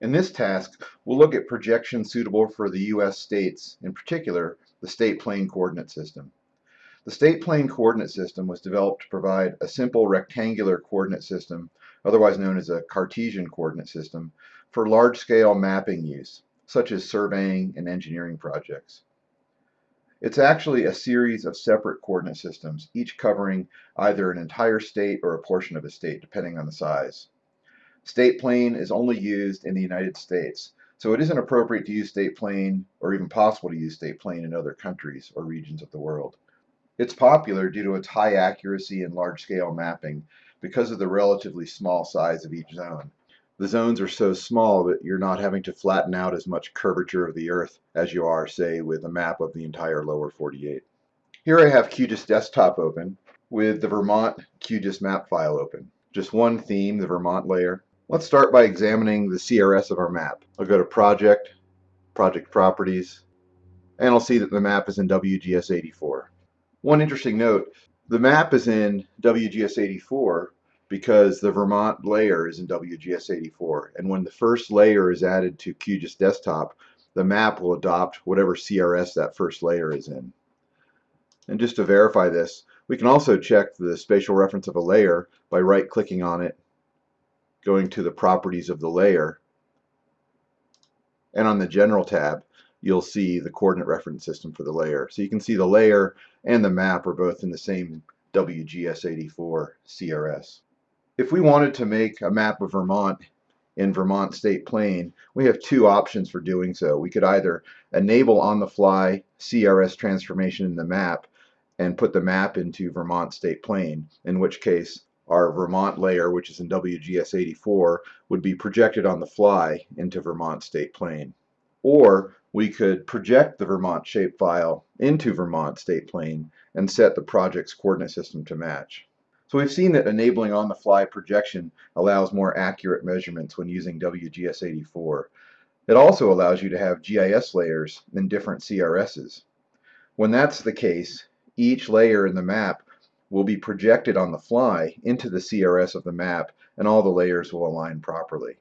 In this task, we'll look at projections suitable for the U.S. states, in particular, the state plane coordinate system. The state plane coordinate system was developed to provide a simple rectangular coordinate system, otherwise known as a Cartesian coordinate system, for large-scale mapping use, such as surveying and engineering projects. It's actually a series of separate coordinate systems, each covering either an entire state or a portion of a state, depending on the size. State plane is only used in the United States, so it isn't appropriate to use state plane or even possible to use state plane in other countries or regions of the world. It's popular due to its high accuracy and large-scale mapping because of the relatively small size of each zone. The zones are so small that you're not having to flatten out as much curvature of the Earth as you are, say, with a map of the entire lower 48. Here I have QGIS Desktop open with the Vermont QGIS map file open. Just one theme, the Vermont layer, Let's start by examining the CRS of our map. I'll go to Project, Project Properties, and I'll see that the map is in WGS 84. One interesting note, the map is in WGS 84 because the Vermont layer is in WGS 84 and when the first layer is added to QGIS Desktop the map will adopt whatever CRS that first layer is in. And just to verify this we can also check the spatial reference of a layer by right clicking on it going to the properties of the layer. And on the general tab, you'll see the coordinate reference system for the layer. So you can see the layer and the map are both in the same WGS84 CRS. If we wanted to make a map of Vermont in Vermont State Plane, we have two options for doing so. We could either enable on-the-fly CRS transformation in the map and put the map into Vermont State Plane, in which case our Vermont layer, which is in WGS 84, would be projected on the fly into Vermont State Plane. Or we could project the Vermont shapefile into Vermont State Plane and set the project's coordinate system to match. So we've seen that enabling on-the-fly projection allows more accurate measurements when using WGS 84. It also allows you to have GIS layers in different CRSs. When that's the case, each layer in the map will be projected on the fly into the CRS of the map and all the layers will align properly.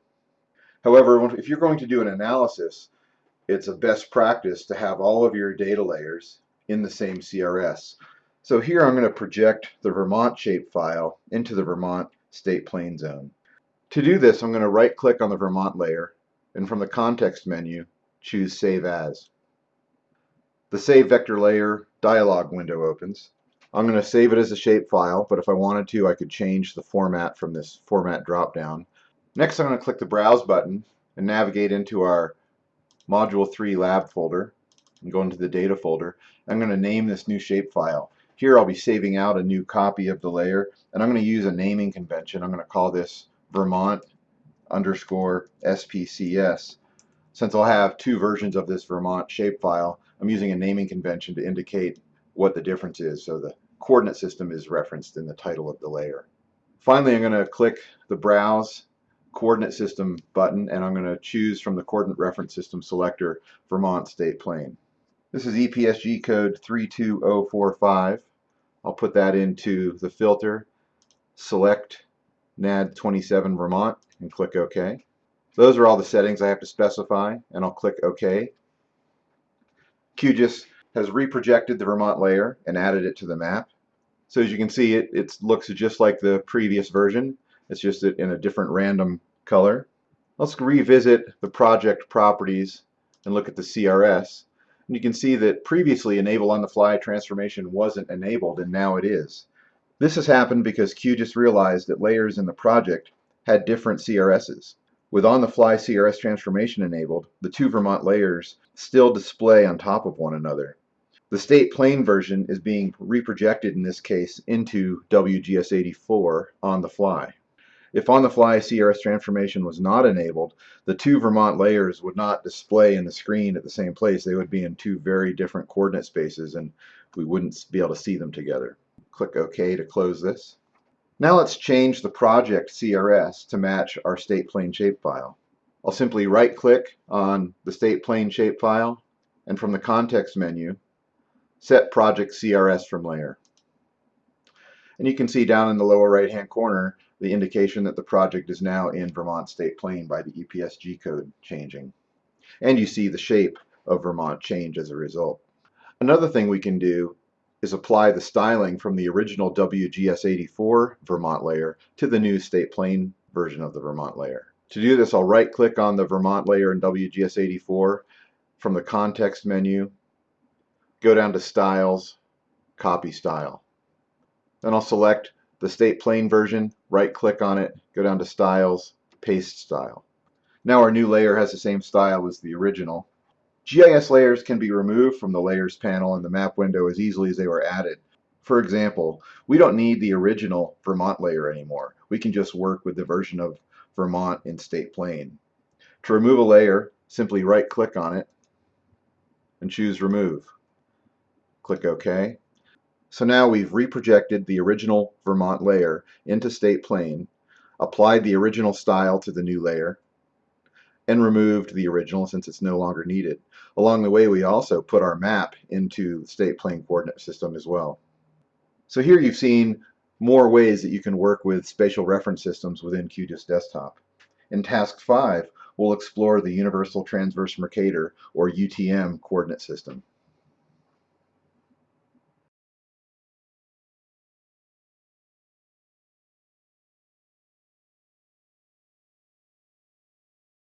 However, if you're going to do an analysis, it's a best practice to have all of your data layers in the same CRS. So here I'm going to project the Vermont shapefile into the Vermont state plane zone. To do this, I'm going to right click on the Vermont layer and from the context menu, choose Save As. The Save Vector Layer dialog window opens. I'm going to save it as a shapefile, but if I wanted to, I could change the format from this format dropdown. Next, I'm going to click the Browse button and navigate into our Module 3 lab folder and go into the data folder. I'm going to name this new shapefile. Here I'll be saving out a new copy of the layer and I'm going to use a naming convention. I'm going to call this Vermont underscore SPCS. Since I'll have two versions of this Vermont shapefile, I'm using a naming convention to indicate what the difference is. So the coordinate system is referenced in the title of the layer. Finally, I'm going to click the Browse Coordinate System button and I'm going to choose from the Coordinate Reference System selector Vermont State Plane. This is EPSG code 32045. I'll put that into the filter, select NAD 27 Vermont and click OK. Those are all the settings I have to specify and I'll click OK. QGIS has reprojected the Vermont layer and added it to the map. So as you can see, it, it looks just like the previous version. It's just in a different random color. Let's revisit the project properties and look at the CRS. And you can see that previously enable on the fly transformation wasn't enabled and now it is. This has happened because QGIS realized that layers in the project had different CRSs. With on-the-fly CRS transformation enabled, the two Vermont layers still display on top of one another. The state plane version is being reprojected in this case into WGS84 on the fly. If on the fly CRS transformation was not enabled, the two Vermont layers would not display in the screen at the same place. They would be in two very different coordinate spaces and we wouldn't be able to see them together. Click OK to close this. Now let's change the project CRS to match our state plane shapefile. I'll simply right click on the state plane shapefile and from the context menu set project CRS from layer. And you can see down in the lower right hand corner the indication that the project is now in Vermont State Plane by the EPSG code changing. And you see the shape of Vermont change as a result. Another thing we can do is apply the styling from the original WGS84 Vermont layer to the new State Plane version of the Vermont layer. To do this, I'll right click on the Vermont layer in WGS84 from the context menu, go down to Styles, Copy Style. Then I'll select the State Plane version, right click on it, go down to Styles, Paste Style. Now our new layer has the same style as the original. GIS layers can be removed from the Layers panel in the map window as easily as they were added. For example, we don't need the original Vermont layer anymore. We can just work with the version of Vermont in State Plane. To remove a layer, simply right click on it and choose Remove. Click OK. So now we've reprojected the original Vermont layer into State Plane, applied the original style to the new layer, and removed the original since it's no longer needed. Along the way we also put our map into the State Plane coordinate system as well. So here you've seen more ways that you can work with spatial reference systems within QGIS Desktop. In Task 5, we'll explore the Universal Transverse Mercator, or UTM, coordinate system.